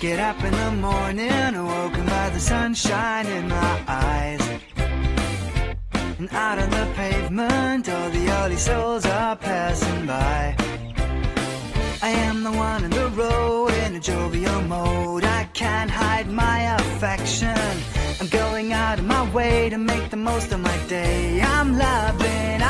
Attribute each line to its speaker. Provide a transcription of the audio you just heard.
Speaker 1: Get up in the morning, awoken by the sunshine in my eyes. And out on the pavement, all the early souls are passing by. I am the one in the road in a jovial mode. I can't hide my affection. I'm going out of my way to make the most of my day. I'm loving